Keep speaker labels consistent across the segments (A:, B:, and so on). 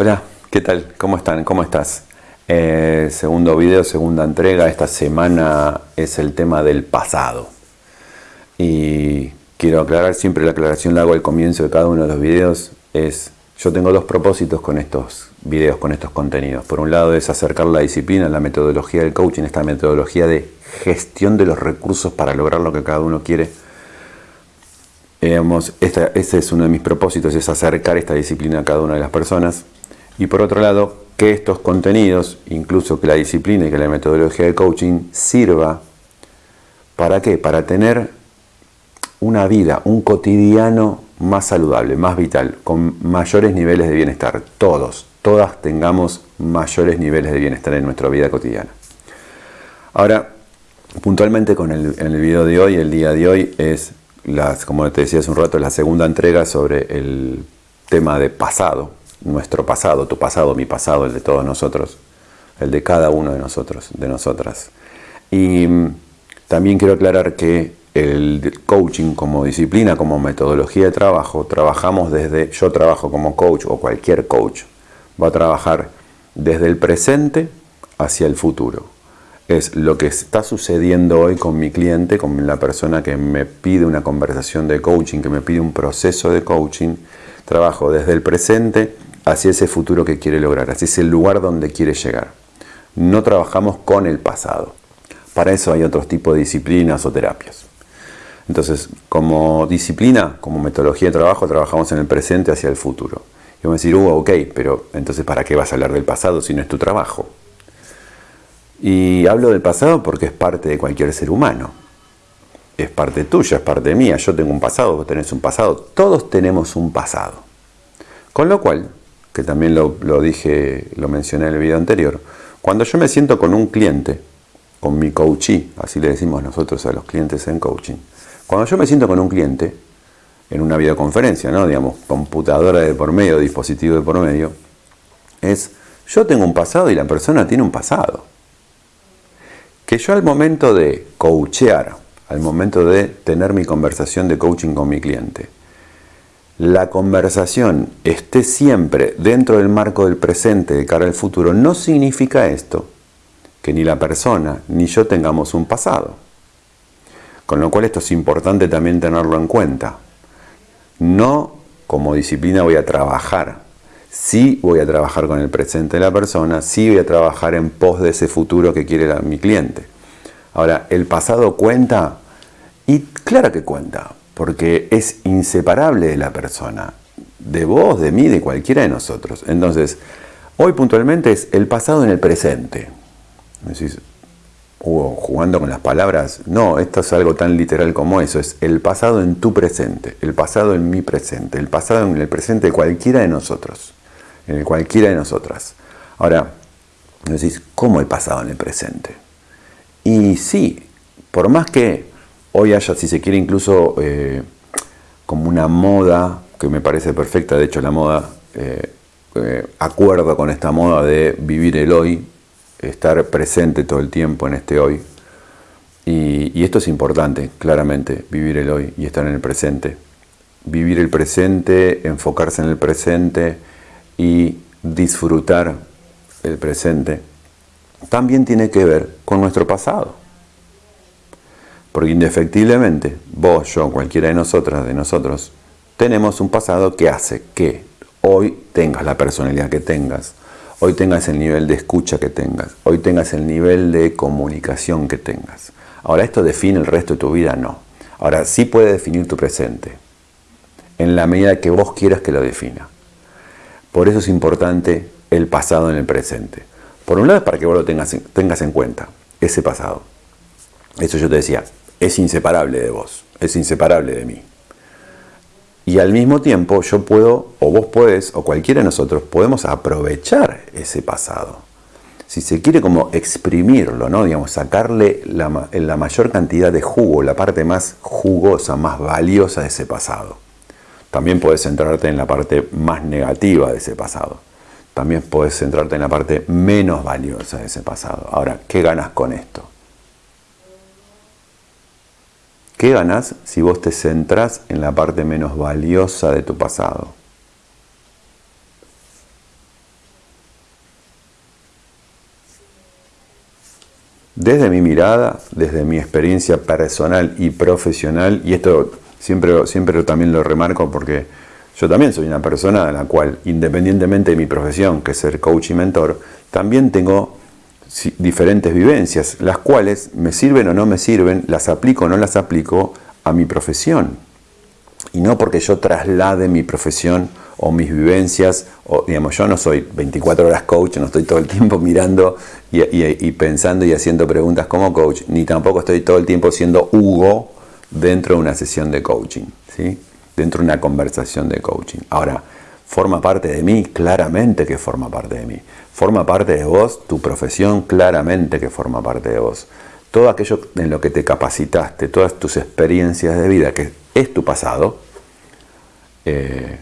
A: Hola, ¿qué tal? ¿Cómo están? ¿Cómo estás? Eh, segundo video, segunda entrega. Esta semana es el tema del pasado. Y quiero aclarar, siempre la aclaración la hago al comienzo de cada uno de los videos. Es, yo tengo dos propósitos con estos videos, con estos contenidos. Por un lado es acercar la disciplina, la metodología del coaching, esta metodología de gestión de los recursos para lograr lo que cada uno quiere. esta, este es uno de mis propósitos, es acercar esta disciplina a cada una de las personas. Y por otro lado, que estos contenidos, incluso que la disciplina y que la metodología de coaching sirva, ¿para qué? Para tener una vida, un cotidiano más saludable, más vital, con mayores niveles de bienestar. Todos, todas tengamos mayores niveles de bienestar en nuestra vida cotidiana. Ahora, puntualmente con el, en el video de hoy, el día de hoy es, las, como te decía hace un rato, la segunda entrega sobre el tema de pasado, nuestro pasado, tu pasado, mi pasado, el de todos nosotros, el de cada uno de nosotros, de nosotras. Y mm, también quiero aclarar que el coaching como disciplina, como metodología de trabajo, trabajamos desde, yo trabajo como coach o cualquier coach, va a trabajar desde el presente hacia el futuro. Es lo que está sucediendo hoy con mi cliente, con la persona que me pide una conversación de coaching, que me pide un proceso de coaching. Trabajo desde el presente hacia ese futuro que quiere lograr, hacia ese lugar donde quiere llegar. No trabajamos con el pasado. Para eso hay otros tipos de disciplinas o terapias. Entonces, como disciplina, como metodología de trabajo, trabajamos en el presente hacia el futuro. Y vamos a decir, uh, ok, pero entonces ¿para qué vas a hablar del pasado si no es tu trabajo? Y hablo del pasado porque es parte de cualquier ser humano. Es parte tuya, es parte mía. Yo tengo un pasado, vos tenés un pasado. Todos tenemos un pasado. Con lo cual, que también lo, dije, lo mencioné en el video anterior, cuando yo me siento con un cliente, con mi coachee, así le decimos nosotros a los clientes en coaching, cuando yo me siento con un cliente, en una videoconferencia, ¿no? digamos, computadora de por medio, dispositivo de por medio, es yo tengo un pasado y la persona tiene un pasado. Que yo al momento de coachear, al momento de tener mi conversación de coaching con mi cliente, la conversación esté siempre dentro del marco del presente de cara al futuro, no significa esto que ni la persona ni yo tengamos un pasado. Con lo cual esto es importante también tenerlo en cuenta. No como disciplina voy a trabajar, sí voy a trabajar con el presente de la persona, sí voy a trabajar en pos de ese futuro que quiere mi cliente. Ahora, ¿el pasado cuenta? Y claro que cuenta, porque es inseparable de la persona, de vos, de mí, de cualquiera de nosotros. Entonces, hoy puntualmente es el pasado en el presente. Decís, Hugo, jugando con las palabras, no, esto es algo tan literal como eso, es el pasado en tu presente, el pasado en mi presente, el pasado en el presente de cualquiera de nosotros, en el cualquiera de nosotras. Ahora, decís, ¿cómo el pasado en el presente? Y sí, por más que hoy haya, si se quiere, incluso eh, como una moda que me parece perfecta, de hecho la moda, eh, eh, acuerdo con esta moda de vivir el hoy, estar presente todo el tiempo en este hoy. Y, esto es importante, claramente, vivir el hoy y estar en el presente. Vivir el presente, enfocarse en el presente y disfrutar el presente, también tiene que ver con nuestro pasado. Porque indefectiblemente, vos, yo, cualquiera de nosotras, de nosotros, tenemos un pasado que hace que hoy tengas la personalidad que tengas, hoy tengas el nivel de escucha que tengas, hoy tengas el nivel de comunicación que tengas. Ahora, ¿esto define el resto de tu vida? No. Ahora, sí puede definir tu presente, en la medida que vos quieras que lo defina. Por eso es importante el pasado en el presente. Por un lado para que vos lo tengas, tengas en cuenta, ese pasado. Eso yo te decía, es inseparable de vos, es inseparable de mí. Y al mismo tiempo yo puedo, o vos puedes, o cualquiera de nosotros, podemos aprovechar ese pasado. Si se quiere como exprimirlo, ¿no? Digamos, sacarle la, la mayor cantidad de jugo, la parte más jugosa, más valiosa de ese pasado. También puedes centrarte en la parte más negativa de ese pasado. También puedes centrarte en la parte menos valiosa de ese pasado. Ahora, ¿qué ganas con esto? ¿Qué ganás si vos te centrás en la parte menos valiosa de tu pasado? Desde mi mirada, desde mi experiencia personal y profesional, y esto siempre, siempre también lo remarco porque yo también soy una persona a la cual, independientemente de mi profesión, que es ser coach y mentor, también tengo diferentes vivencias, las cuales me sirven o no me sirven, las aplico o no las aplico a mi profesión. Y no porque yo traslade mi profesión o mis vivencias, o digamos, yo no soy 24 horas coach, no estoy todo el tiempo mirando y, pensando y haciendo preguntas como coach, ni tampoco estoy todo el tiempo siendo Hugo dentro de una sesión de coaching, ¿sí? dentro de una conversación de coaching. Ahora, ¿forma parte de mí? Claramente que forma parte de mí. ¿Forma parte de vos? Tu profesión claramente que forma parte de vos. Todo aquello en lo que te capacitaste, todas tus experiencias de vida, que es tu pasado, eh,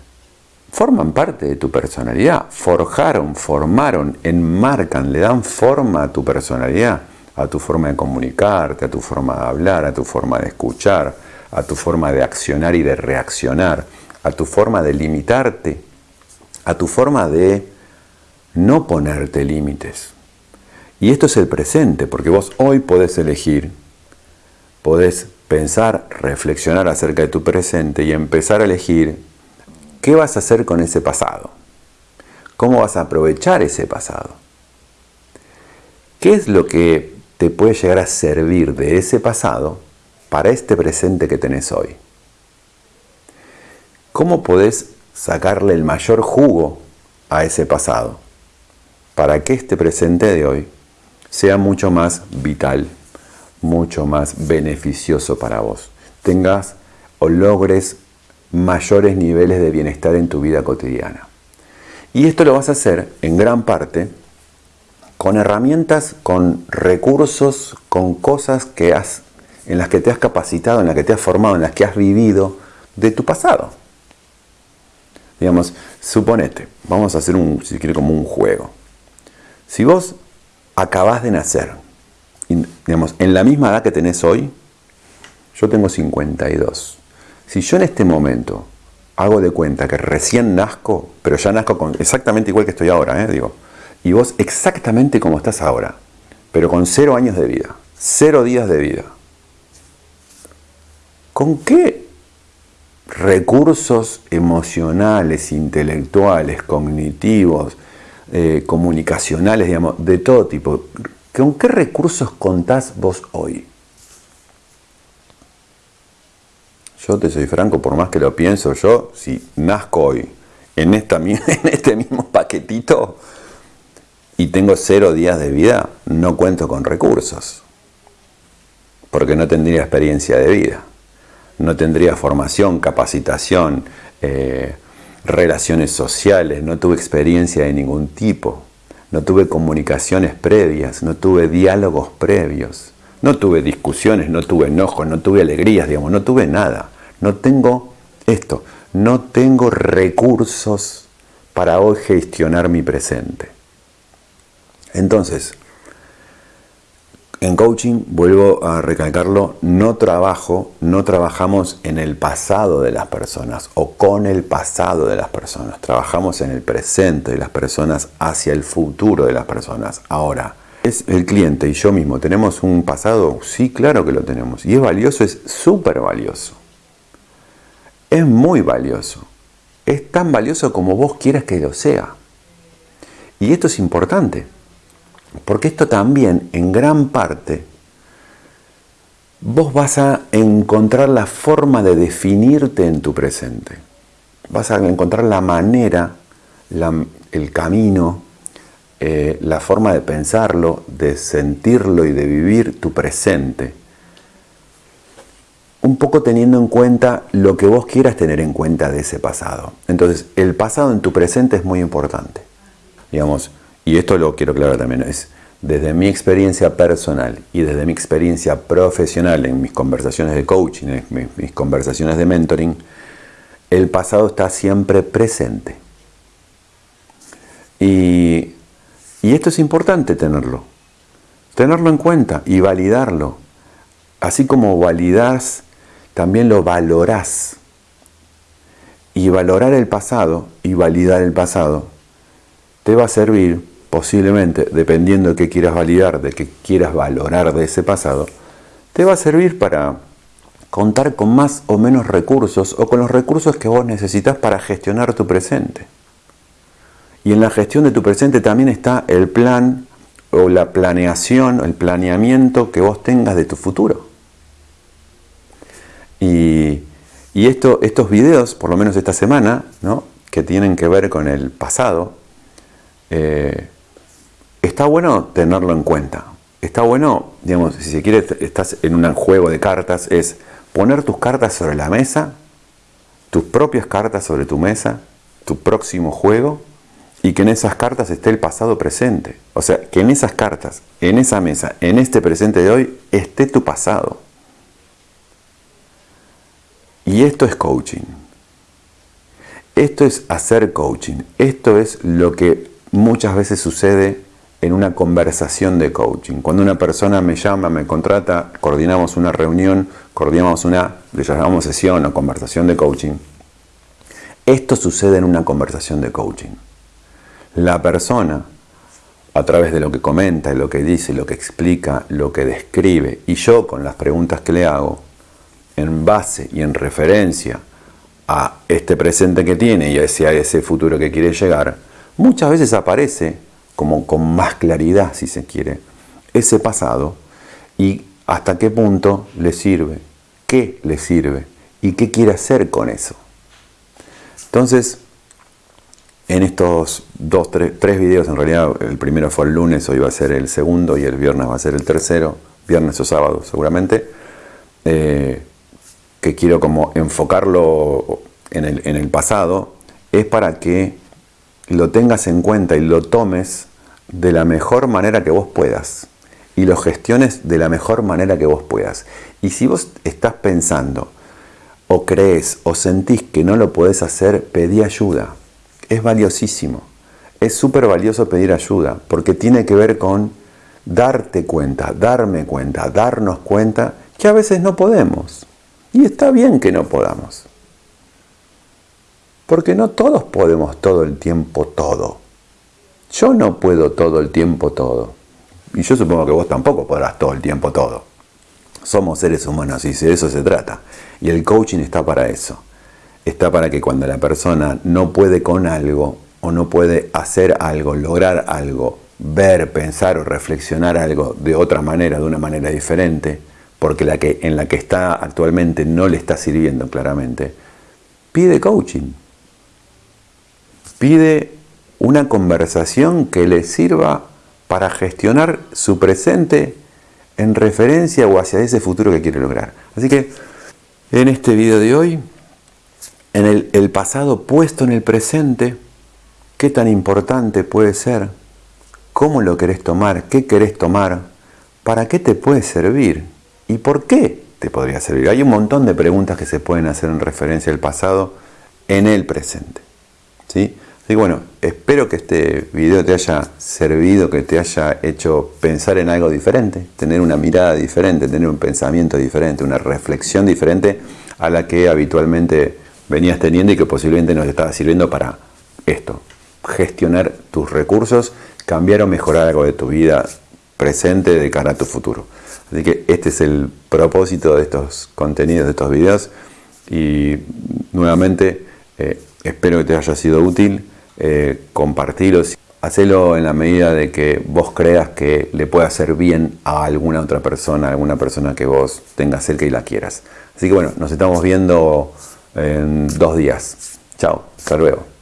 A: forman parte de tu personalidad, forjaron, formaron, enmarcan, le dan forma a tu personalidad, a tu forma de comunicarte, a tu forma de hablar, a tu forma de escuchar, a tu forma de accionar y de reaccionar, a tu forma de limitarte, a tu forma de no ponerte límites. Y esto es el presente, porque vos hoy podés elegir, podés pensar, reflexionar acerca de tu presente y empezar a elegir qué vas a hacer con ese pasado. ¿Cómo vas a aprovechar ese pasado? ¿Qué es lo que te puede llegar a servir de ese pasado para este presente que tenés hoy? ¿Cómo podés sacarle el mayor jugo a ese pasado? para que este presente de hoy sea mucho más vital, mucho más beneficioso para vos. Tengas o logres mayores niveles de bienestar en tu vida cotidiana. Y esto lo vas a hacer en gran parte con herramientas, con recursos, con cosas que has, en las que te has capacitado, en las que te has formado, en las que has vivido de tu pasado. Digamos, suponete, vamos a hacer un, si quiere, como un juego. Si vos acabás de nacer, digamos, en la misma edad que tenés hoy, yo tengo 52. Si yo en este momento hago de cuenta que recién nazco, pero ya nazco con exactamente igual que estoy ahora, ¿eh? digo, y vos exactamente como estás ahora, pero con cero años de vida, cero días de vida, ¿con qué recursos emocionales, intelectuales, cognitivos, eh, comunicacionales, digamos, de todo tipo. ¿Con qué recursos contás vos hoy? Yo te soy franco, por más que lo pienso yo, si nazco hoy en, este mismo paquetito y tengo cero días de vida, no cuento con recursos. Porque no tendría experiencia de vida. No tendría formación, capacitación, eh, relaciones sociales, no tuve experiencia de ningún tipo, no tuve comunicaciones previas, no tuve diálogos previos, no tuve discusiones, no tuve enojos, no tuve alegrías, digamos, no tuve nada. No tengo esto, no tengo recursos para hoy gestionar mi presente. Entonces, en coaching, vuelvo a recalcarlo, no trabajo, no trabajamos en el pasado de las personas o con el pasado de las personas. Trabajamos en el presente de las personas hacia el futuro de las personas. Ahora, ¿es el cliente y yo mismo tenemos un pasado? Sí, claro que lo tenemos. Y es valioso, es súper valioso. Es muy valioso. Es tan valioso como vos quieras que lo sea. Y esto es importante. Porque esto también, en gran parte, vos vas a encontrar la forma de definirte en tu presente. Vas a encontrar la manera, el camino, eh, la forma de pensarlo, de sentirlo y de vivir tu presente. Un poco teniendo en cuenta lo que vos quieras tener en cuenta de ese pasado. Entonces, el pasado en tu presente es muy importante. Digamos, y esto lo quiero aclarar también, es desde mi experiencia personal y desde mi experiencia profesional en mis conversaciones de coaching, en mis, conversaciones de mentoring, el pasado está siempre presente. Y, y esto es importante tenerlo, tenerlo en cuenta y validarlo. Así como validas, también lo valorás. Y valorar el pasado y validar el pasado te va a servir posiblemente, dependiendo de qué quieras validar, de qué quieras valorar de ese pasado, te va a servir para contar con más o menos recursos o con los recursos que vos necesitas para gestionar tu presente. Y en la gestión de tu presente también está el plan o la planeación, el planeamiento que vos tengas de tu futuro. Y, esto, estos videos, por lo menos esta semana, ¿no? que tienen que ver con el pasado, eh, está bueno tenerlo en cuenta. Está bueno, digamos, si se quiere, estás en un juego de cartas, es poner tus cartas sobre la mesa, tus propias cartas sobre tu mesa, tu próximo juego, y que en esas cartas esté el pasado presente. O sea, que en esas cartas, en esa mesa, en este presente de hoy, esté tu pasado. Y esto es coaching. Esto es hacer coaching. Esto es lo que muchas veces sucede en una conversación de coaching. Cuando una persona me llama, me contrata, coordinamos una reunión, coordinamos una, le llamamos sesión o conversación de coaching. Esto sucede en una conversación de coaching. La persona, a través de lo que comenta, lo que dice, lo que explica, lo que describe, y yo con las preguntas que le hago, en base y en referencia a este presente que tiene y a a ese futuro que quiere llegar, muchas veces aparece como con más claridad, si se quiere, ese pasado y hasta qué punto le sirve, qué le sirve y qué quiere hacer con eso. Entonces, en estos dos, tres, videos, en realidad el primero fue el lunes, hoy va a ser el segundo y el viernes va a ser el tercero, viernes o sábado seguramente, eh, que quiero como enfocarlo en el pasado, es para que lo tengas en cuenta y lo tomes de la mejor manera que vos puedas y lo gestiones de la mejor manera que vos puedas. Y si vos estás pensando o crees o sentís que no lo podés hacer, pedí ayuda. Es valiosísimo. Es súper valioso pedir ayuda porque tiene que ver con darte cuenta, darme cuenta, darnos cuenta que a veces no podemos. Y está bien que no podamos. Porque no todos podemos todo el tiempo todo. Yo no puedo todo el tiempo todo. Y yo supongo que vos tampoco podrás todo el tiempo todo. Somos seres humanos y de eso se trata. Y el coaching está para eso. Está para que cuando la persona no puede con algo o no puede hacer algo, lograr algo, ver, pensar o reflexionar algo de otra manera, de una manera diferente, porque la que, en la que está actualmente no le está sirviendo claramente, pide coaching pide una conversación que le sirva para gestionar su presente en referencia o hacia ese futuro que quiere lograr. Así que en este video de hoy, en el, pasado puesto en el presente, qué tan importante puede ser, cómo lo querés tomar, qué querés tomar, para qué te puede servir y por qué te podría servir. Hay un montón de preguntas que se pueden hacer en referencia al pasado en el presente. ¿sí? Así que bueno, espero que este video te haya servido, que te haya hecho pensar en algo diferente, tener una mirada diferente, tener un pensamiento diferente, una reflexión diferente a la que habitualmente venías teniendo y que posiblemente nos estaba sirviendo para esto, gestionar tus recursos, cambiar o mejorar algo de tu vida presente de cara a tu futuro. Así que este es el propósito de estos contenidos, de estos videos y nuevamente eh, espero que te haya sido útil eh, compartirlo, hacelo en la medida de que vos creas que le puede hacer bien a alguna otra persona, a alguna persona que vos tengas cerca y la quieras. Así que bueno, nos estamos viendo en dos días. Chao, hasta luego.